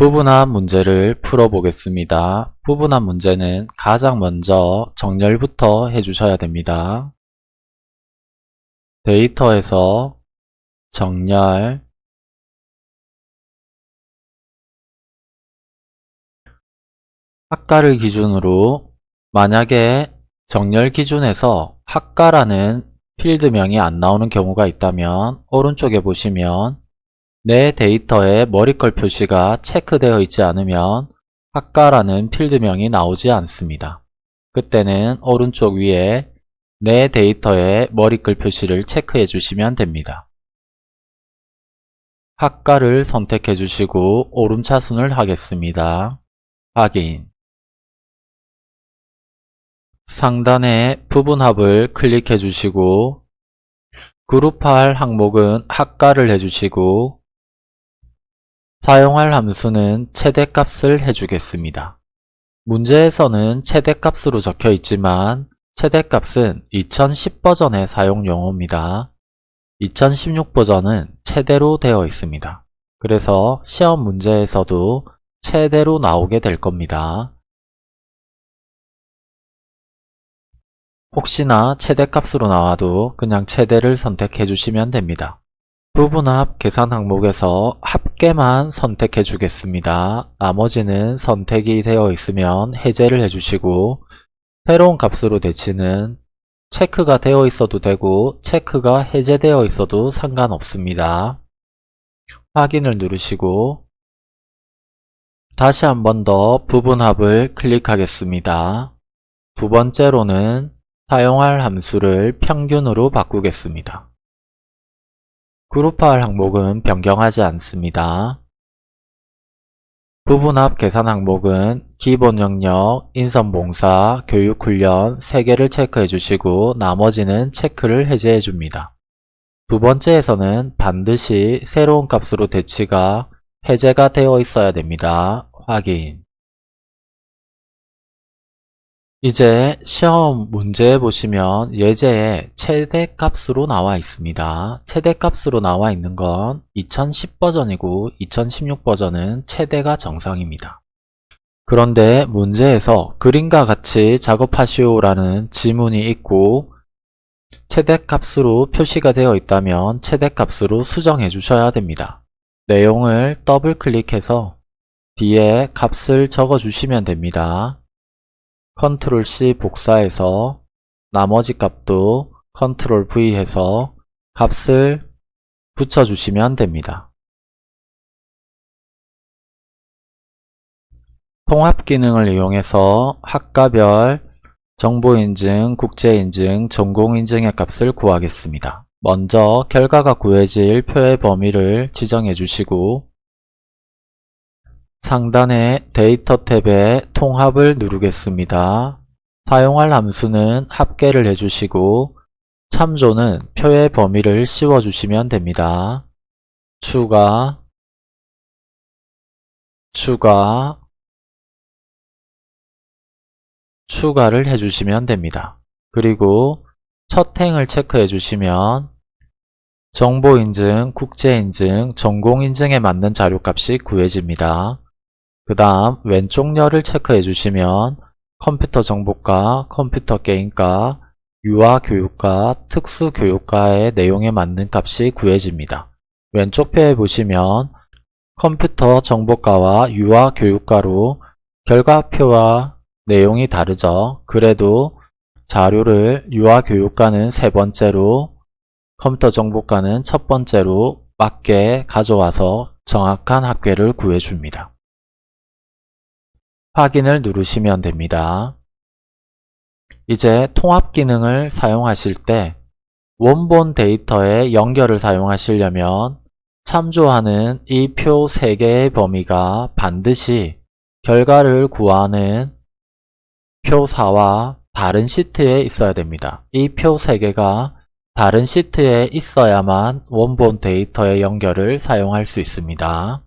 부분합 문제를 풀어보겠습니다. 부분합 문제는 가장 먼저 정렬부터 해주셔야 됩니다. 데이터에서 정렬 학과를 기준으로 만약에 정렬 기준에서 학과라는 필드명이 안 나오는 경우가 있다면 오른쪽에 보시면 내 데이터에 머리컬 표시가 체크되어 있지 않으면 학과라는 필드명이 나오지 않습니다. 그때는 오른쪽 위에 내 데이터에 머리글 표시를 체크해 주시면 됩니다. 학과를 선택해 주시고 오름차순을 하겠습니다. 확인 상단에 부분합을 클릭해 주시고 그룹할 항목은 학과를 해주시고 사용할 함수는 최대값을 해주겠습니다. 문제에서는 최대값으로 적혀 있지만 최대값은 2010 버전의 사용 용어입니다. 2016 버전은 최대로 되어 있습니다. 그래서 시험 문제에서도 최대로 나오게 될 겁니다. 혹시나 최대값으로 나와도 그냥 최대를 선택해 주시면 됩니다. 부분합 계산 항목에서 합계만 선택해 주겠습니다. 나머지는 선택이 되어 있으면 해제를 해주시고 새로운 값으로 대치는 체크가 되어 있어도 되고 체크가 해제되어 있어도 상관없습니다. 확인을 누르시고 다시 한 번 더 부분합을 클릭하겠습니다. 두 번째로는 사용할 함수를 평균으로 바꾸겠습니다. 그룹화할 항목은 변경하지 않습니다. 부분합 계산 항목은 기본 영역, 인선 봉사, 교육 훈련 3개를 체크해 주시고 나머지는 체크를 해제해 줍니다. 두 번째에서는 반드시 새로운 값으로 대치가 해제가 되어 있어야 됩니다. 확인 이제 시험 문제 보시면 예제에 최대값으로 나와 있습니다. 최대값으로 나와 있는 건 2010 버전이고 2016 버전은 최대가 정상입니다. 그런데 문제에서 그림과 같이 작업하시오 라는 지문이 있고 최대값으로 표시가 되어 있다면 최대값으로 수정해 주셔야 됩니다. 내용을 더블 클릭해서 뒤에 값을 적어 주시면 됩니다. 컨트롤 C 복사해서 나머지 값도 컨트롤 V 해서 값을 붙여주시면 됩니다. 통합 기능을 이용해서 학과별 정보인증, 국제인증, 전공인증의 값을 구하겠습니다. 먼저 결과가 구해질 표의 범위를 지정해 주시고 상단의 데이터 탭에 통합을 누르겠습니다. 사용할 함수는 합계를 해주시고 참조는 표의 범위를 씌워주시면 됩니다. 추가 추가 추가를 해주시면 됩니다. 그리고 첫 행을 체크해 주시면 정보인증, 국제인증, 전공인증에 맞는 자료값이 구해집니다. 그 다음 왼쪽 열을 체크해 주시면 컴퓨터 정보과, 컴퓨터 게임과, 유아 교육과, 특수 교육과의 내용에 맞는 값이 구해집니다. 왼쪽 표에 보시면 컴퓨터 정보과와 유아 교육과로 결과표와 내용이 다르죠. 그래도 자료를 유아 교육과는 세 번째로 컴퓨터 정보과는 첫 번째로 맞게 가져와서 정확한 합계를 구해줍니다. 확인을 누르시면 됩니다. 이제 통합 기능을 사용하실 때 원본 데이터의 연결을 사용하시려면 참조하는 이 표 3개의 범위가 반드시 결과를 구하는 표 4와 다른 시트에 있어야 됩니다. 이 표 3개가 다른 시트에 있어야만 원본 데이터의 연결을 사용할 수 있습니다.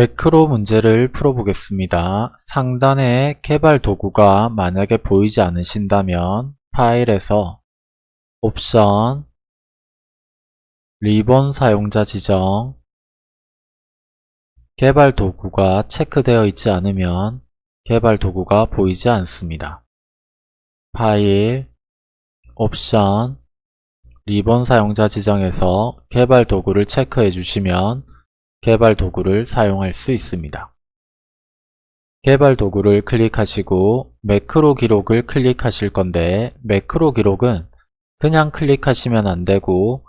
매크로 문제를 풀어보겠습니다. 상단에 개발 도구가 만약에 보이지 않으신다면 파일에서 옵션 리본 사용자 지정 개발 도구가 체크되어 있지 않으면 개발 도구가 보이지 않습니다. 파일 옵션 리본 사용자 지정에서 개발 도구를 체크해 주시면 개발 도구를 사용할 수 있습니다. 개발 도구를 클릭하시고 매크로 기록을 클릭하실 건데 매크로 기록은 그냥 클릭하시면 안되고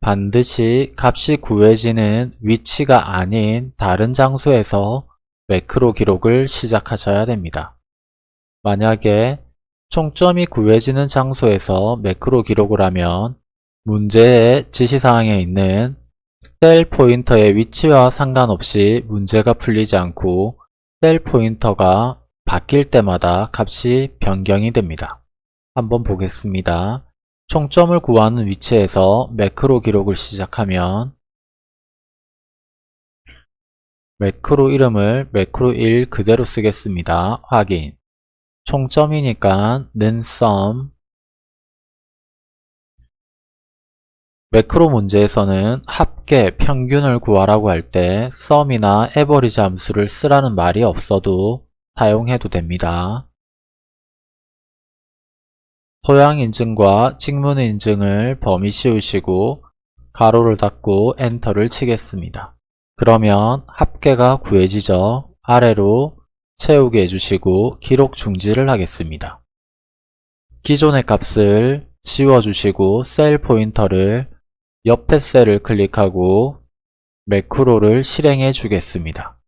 반드시 값이 구해지는 위치가 아닌 다른 장소에서 매크로 기록을 시작하셔야 됩니다. 만약에 총점이 구해지는 장소에서 매크로 기록을 하면 문제의 지시사항에 있는 셀 포인터의 위치와 상관없이 문제가 풀리지 않고 셀 포인터가 바뀔 때마다 값이 변경이 됩니다. 한번 보겠습니다. 총점을 구하는 위치에서 매크로 기록을 시작하면 매크로 이름을 매크로 1 그대로 쓰겠습니다. 확인 총점이니까 는 sum 매크로 문제에서는 합계, 평균을 구하라고 할때 sum이나 average 함수를 쓰라는 말이 없어도 사용해도 됩니다. 토양 인증과 직문 인증을 범위 씌우시고 가로를 닫고 엔터를 치겠습니다. 그러면 합계가 구해지죠. 아래로 채우게 해주시고 기록 중지를 하겠습니다. 기존의 값을 지워주시고 셀 포인터를 옆에 셀을 클릭하고 매크로를 실행해 주겠습니다.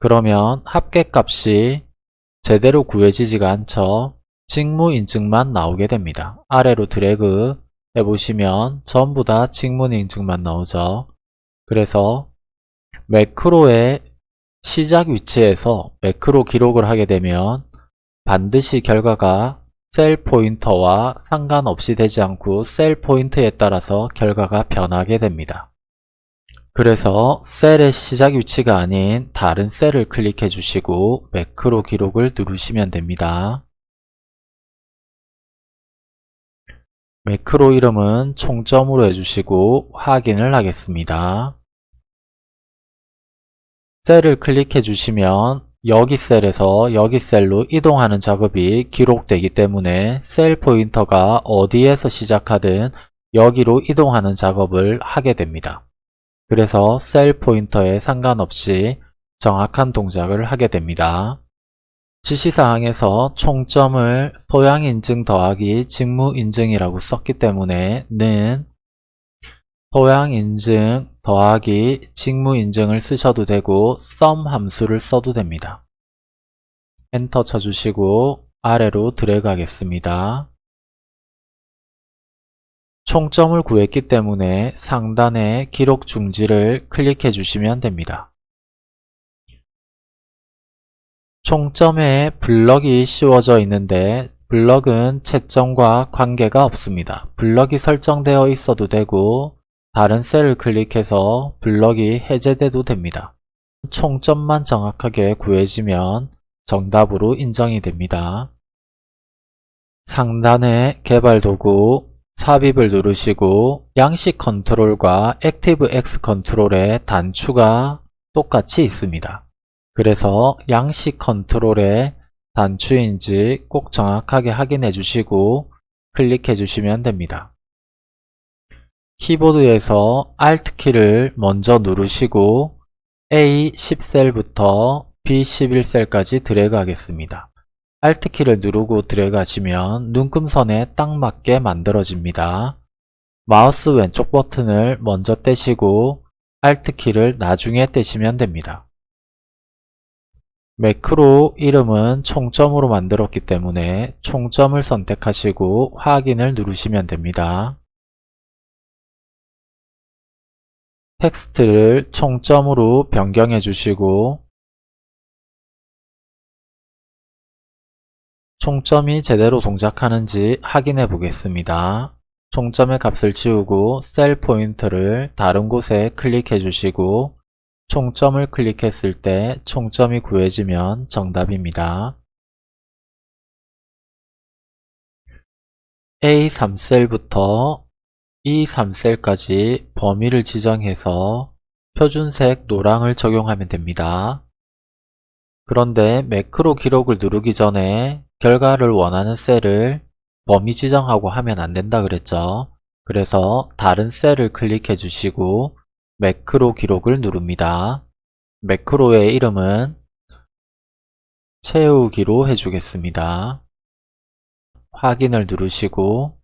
그러면 합계값이 제대로 구해지지가 않죠. 직무 인증만 나오게 됩니다. 아래로 드래그 해보시면 전부 다 직무 인증만 나오죠. 그래서 매크로의 시작 위치에서 매크로 기록을 하게 되면 반드시 결과가 셀 포인터와 상관없이 되지 않고 셀 포인트에 따라서 결과가 변하게 됩니다. 그래서 셀의 시작 위치가 아닌 다른 셀을 클릭해 주시고 매크로 기록을 누르시면 됩니다. 매크로 이름은 총점으로 해주시고 확인을 하겠습니다. 셀을 클릭해 주시면 여기 셀에서 여기 셀로 이동하는 작업이 기록되기 때문에 셀 포인터가 어디에서 시작하든 여기로 이동하는 작업을 하게 됩니다. 그래서 셀 포인터에 상관없이 정확한 동작을 하게 됩니다. 지시사항에서 총점을 소양인증 더하기 직무인증이라고 썼기 때문에 는 소양인증 더하기 직무인증을 쓰셔도 되고 sum 함수를 써도 됩니다. 엔터 쳐주시고 아래로 드래그 하겠습니다. 총점을 구했기 때문에 상단에 기록 중지를 클릭해 주시면 됩니다. 총점에 블럭이 씌워져 있는데 블럭은 채점과 관계가 없습니다. 블럭이 설정되어 있어도 되고 다른 셀을 클릭해서 블럭이 해제돼도 됩니다. 총점만 정확하게 구해지면 정답으로 인정이 됩니다. 상단에 개발 도구 삽입을 누르시고 양식 컨트롤과 ActiveX 컨트롤의 단추가 똑같이 있습니다. 그래서 양식 컨트롤의 단추인지 꼭 정확하게 확인해 주시고 클릭해 주시면 됩니다. 키보드에서 Alt키를 먼저 누르시고 A10셀부터 B11셀까지 드래그 하겠습니다. Alt키를 누르고 드래그 하시면 눈금선에 딱 맞게 만들어집니다. 마우스 왼쪽 버튼을 먼저 떼시고 Alt키를 나중에 떼시면 됩니다. 매크로 이름은 총점으로 만들었기 때문에 총점을 선택하시고 확인을 누르시면 됩니다. 텍스트를 총점으로 변경해 주시고 총점이 제대로 동작하는지 확인해 보겠습니다. 총점의 값을 지우고 셀 포인터를 다른 곳에 클릭해 주시고 총점을 클릭했을 때 총점이 구해지면 정답입니다. A3셀부터 E3셀까지 범위를 지정해서 표준색 노랑을 적용하면 됩니다. 그런데 매크로 기록을 누르기 전에 결과를 원하는 셀을 범위 지정하고 하면 안 된다 그랬죠. 그래서 다른 셀을 클릭해 주시고 매크로 기록을 누릅니다. 매크로의 이름은 채우기로 해주겠습니다. 확인을 누르시고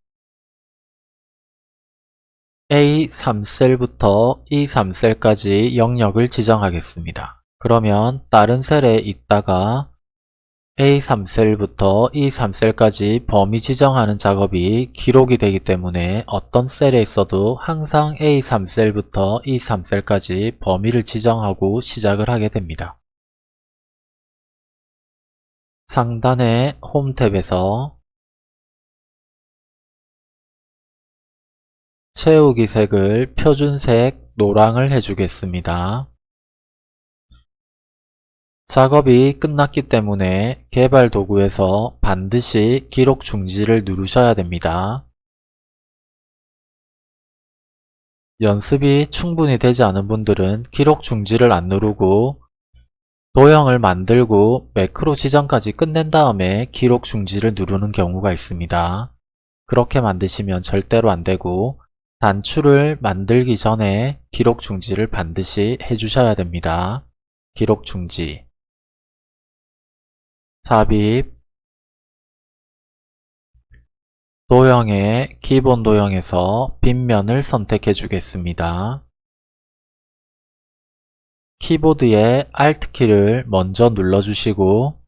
A3셀부터 E3셀까지 영역을 지정하겠습니다. 그러면 다른 셀에 있다가 A3셀부터 E3셀까지 범위 지정하는 작업이 기록이 되기 때문에 어떤 셀에 있어도 항상 A3셀부터 E3셀까지 범위를 지정하고 시작을 하게 됩니다. 상단의 홈 탭에서 채우기 색을 표준색 노랑을 해주겠습니다. 작업이 끝났기 때문에 개발 도구에서 반드시 기록 중지를 누르셔야 됩니다. 연습이 충분히 되지 않은 분들은 기록 중지를 안 누르고 도형을 만들고 매크로 지정까지 끝낸 다음에 기록 중지를 누르는 경우가 있습니다. 그렇게 만드시면 절대로 안되고 단추를 만들기 전에 기록 중지를 반드시 해주셔야 됩니다. 기록 중지 삽입 도형의 기본 도형에서 빗면을 선택해 주겠습니다. 키보드의 Alt키를 먼저 눌러주시고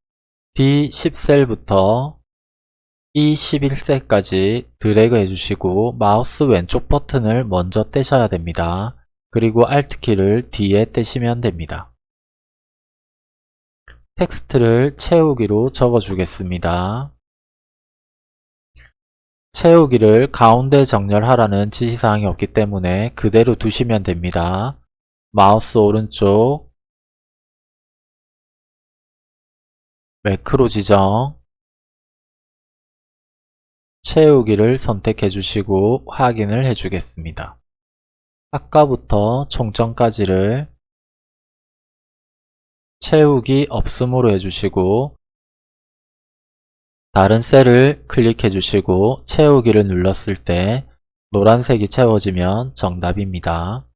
D10셀부터 E11셀까지 드래그 해주시고 마우스 왼쪽 버튼을 먼저 떼셔야 됩니다. 그리고 Alt키를 뒤에 떼시면 됩니다. 텍스트를 채우기로 적어주겠습니다. 채우기를 가운데 정렬하라는 지시사항이 없기 때문에 그대로 두시면 됩니다. 마우스 오른쪽 매크로 지정 채우기를 선택해 주시고 확인을 해 주겠습니다. 아까부터 총점까지를 채우기 없음으로 해주시고 다른 셀을 클릭해 주시고 채우기를 눌렀을 때 노란색이 채워지면 정답입니다.